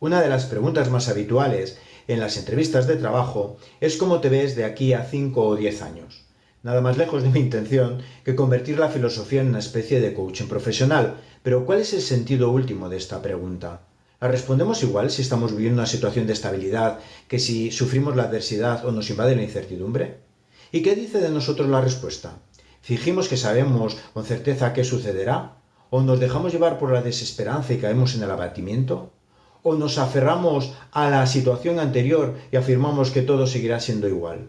Una de las preguntas más habituales en las entrevistas de trabajo es cómo te ves de aquí a 5 o 10 años. Nada más lejos de mi intención que convertir la filosofía en una especie de coaching profesional. Pero ¿cuál es el sentido último de esta pregunta? ¿La respondemos igual si estamos viviendo una situación de estabilidad que si sufrimos la adversidad o nos invade la incertidumbre? ¿Y qué dice de nosotros la respuesta? ¿Fingimos que sabemos con certeza qué sucederá? ¿O nos dejamos llevar por la desesperanza y caemos en el abatimiento? ¿O nos aferramos a la situación anterior y afirmamos que todo seguirá siendo igual?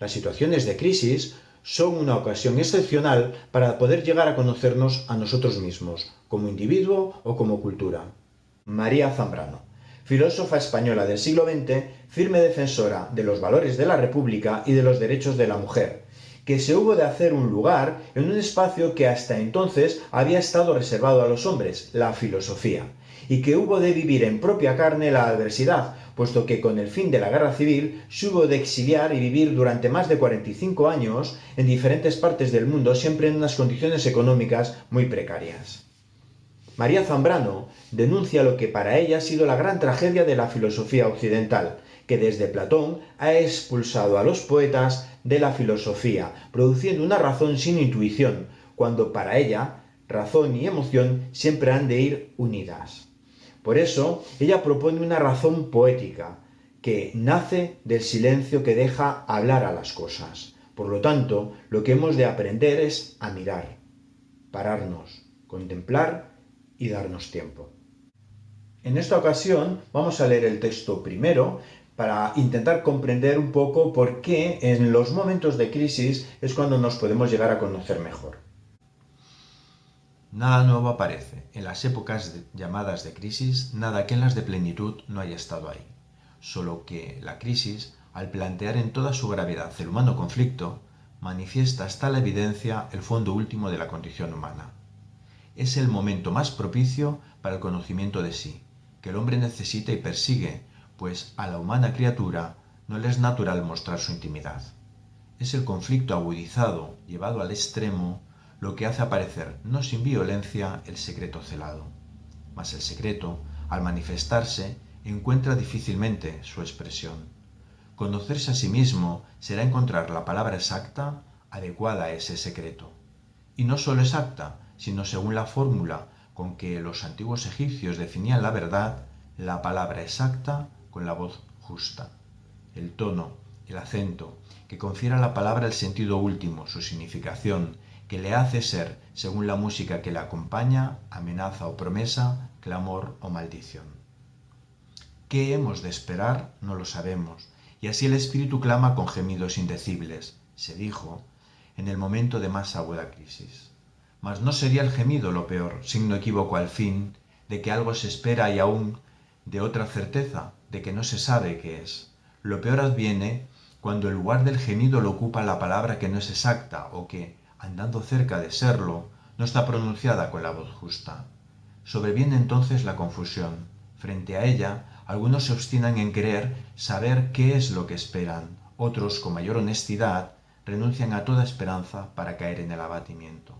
Las situaciones de crisis son una ocasión excepcional para poder llegar a conocernos a nosotros mismos, como individuo o como cultura. María Zambrano, filósofa española del siglo XX, firme defensora de los valores de la República y de los derechos de la mujer, que se hubo de hacer un lugar en un espacio que hasta entonces había estado reservado a los hombres, la filosofía, y que hubo de vivir en propia carne la adversidad, puesto que con el fin de la guerra civil se hubo de exiliar y vivir durante más de 45 años en diferentes partes del mundo, siempre en unas condiciones económicas muy precarias. María Zambrano denuncia lo que para ella ha sido la gran tragedia de la filosofía occidental, que desde Platón ha expulsado a los poetas de la filosofía, produciendo una razón sin intuición, cuando para ella razón y emoción siempre han de ir unidas. Por eso, ella propone una razón poética, que nace del silencio que deja hablar a las cosas. Por lo tanto, lo que hemos de aprender es a mirar, pararnos, contemplar y darnos tiempo. En esta ocasión vamos a leer el texto primero para intentar comprender un poco por qué en los momentos de crisis es cuando nos podemos llegar a conocer mejor. Nada nuevo aparece. En las épocas llamadas de crisis, nada que en las de plenitud no haya estado ahí. Solo que la crisis, al plantear en toda su gravedad el humano conflicto, manifiesta hasta la evidencia el fondo último de la condición humana es el momento más propicio para el conocimiento de sí, que el hombre necesita y persigue, pues a la humana criatura no le es natural mostrar su intimidad. Es el conflicto agudizado, llevado al extremo, lo que hace aparecer, no sin violencia, el secreto celado. Mas el secreto, al manifestarse, encuentra difícilmente su expresión. Conocerse a sí mismo será encontrar la palabra exacta, adecuada a ese secreto. Y no sólo exacta, sino según la fórmula con que los antiguos egipcios definían la verdad, la palabra exacta con la voz justa. El tono, el acento, que confiere a la palabra el sentido último, su significación, que le hace ser, según la música que le acompaña, amenaza o promesa, clamor o maldición. ¿Qué hemos de esperar? No lo sabemos, y así el espíritu clama con gemidos indecibles, se dijo, en el momento de más aguda crisis. Mas no sería el gemido lo peor, signo equívoco al fin, de que algo se espera y aún de otra certeza, de que no se sabe qué es. Lo peor adviene cuando el lugar del gemido lo ocupa la palabra que no es exacta o que, andando cerca de serlo, no está pronunciada con la voz justa. Sobreviene entonces la confusión. Frente a ella, algunos se obstinan en querer saber qué es lo que esperan, otros, con mayor honestidad, renuncian a toda esperanza para caer en el abatimiento.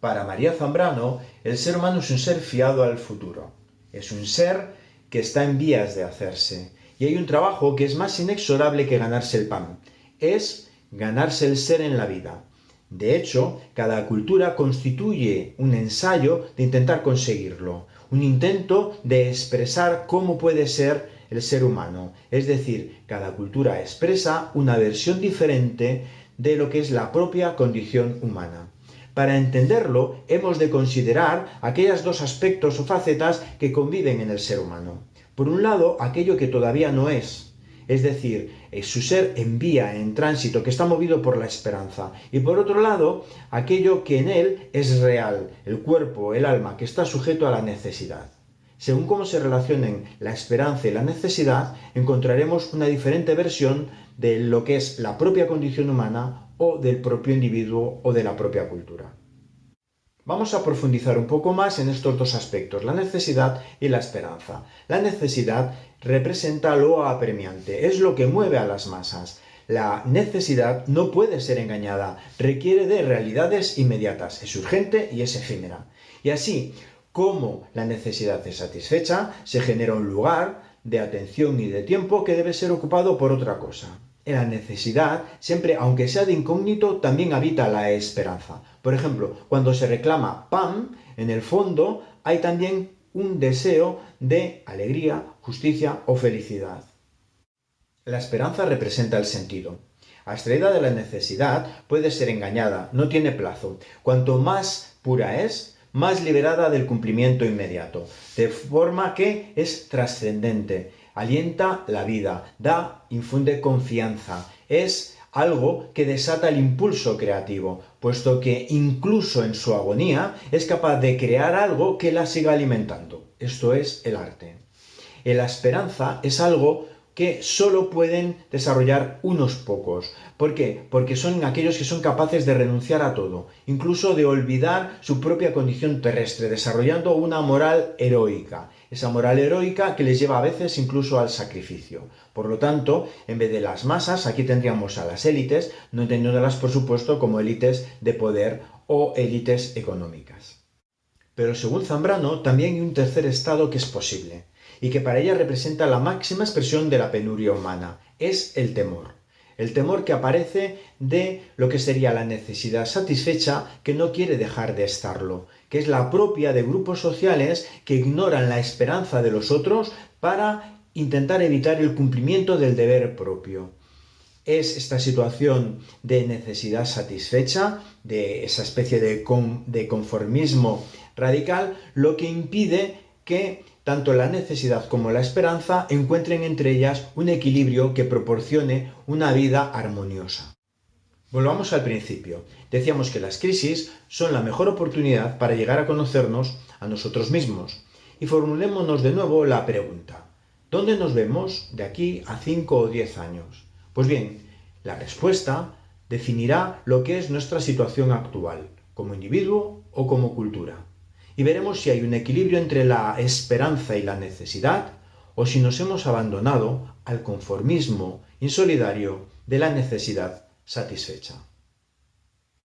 Para María Zambrano, el ser humano es un ser fiado al futuro. Es un ser que está en vías de hacerse. Y hay un trabajo que es más inexorable que ganarse el pan. Es ganarse el ser en la vida. De hecho, cada cultura constituye un ensayo de intentar conseguirlo, un intento de expresar cómo puede ser el ser humano. Es decir, cada cultura expresa una versión diferente de lo que es la propia condición humana. Para entenderlo, hemos de considerar aquellos dos aspectos o facetas que conviven en el ser humano. Por un lado, aquello que todavía no es, es decir, su ser en vía, en tránsito, que está movido por la esperanza. Y por otro lado, aquello que en él es real, el cuerpo, el alma, que está sujeto a la necesidad. Según cómo se relacionen la esperanza y la necesidad, encontraremos una diferente versión de lo que es la propia condición humana o del propio individuo o de la propia cultura. Vamos a profundizar un poco más en estos dos aspectos, la necesidad y la esperanza. La necesidad representa lo apremiante, es lo que mueve a las masas. La necesidad no puede ser engañada, requiere de realidades inmediatas, es urgente y es efímera. Y así, Como la necesidad es satisfecha, se genera un lugar de atención y de tiempo que debe ser ocupado por otra cosa. La necesidad, siempre, aunque sea de incógnito, también habita la esperanza. Por ejemplo, cuando se reclama pan, en el fondo hay también un deseo de alegría, justicia o felicidad. La esperanza representa el sentido. Abstraída de la necesidad, puede ser engañada, no tiene plazo. Cuanto más pura es, más liberada del cumplimiento inmediato, de forma que es trascendente, alienta la vida, da, infunde confianza, es algo que desata el impulso creativo, puesto que incluso en su agonía es capaz de crear algo que la siga alimentando. Esto es el arte. La esperanza es algo que solo pueden desarrollar unos pocos. ¿Por qué? Porque son aquellos que son capaces de renunciar a todo, incluso de olvidar su propia condición terrestre, desarrollando una moral heroica. Esa moral heroica que les lleva a veces incluso al sacrificio. Por lo tanto, en vez de las masas, aquí tendríamos a las élites, no entendiéndolas por supuesto como élites de poder o élites económicas. Pero según Zambrano, también hay un tercer estado que es posible y que para ella representa la máxima expresión de la penuria humana, es el temor. El temor que aparece de lo que sería la necesidad satisfecha que no quiere dejar de estarlo, que es la propia de grupos sociales que ignoran la esperanza de los otros para intentar evitar el cumplimiento del deber propio. Es esta situación de necesidad satisfecha, de esa especie de, de conformismo radical, lo que impide que tanto la necesidad como la esperanza encuentren entre ellas un equilibrio que proporcione una vida armoniosa. Volvamos al principio. Decíamos que las crisis son la mejor oportunidad para llegar a conocernos a nosotros mismos. Y formulémonos de nuevo la pregunta. ¿Dónde nos vemos de aquí a 5 o 10 años? Pues bien, la respuesta definirá lo que es nuestra situación actual, como individuo o como cultura y veremos si hay un equilibrio entre la esperanza y la necesidad o si nos hemos abandonado al conformismo insolidario de la necesidad satisfecha.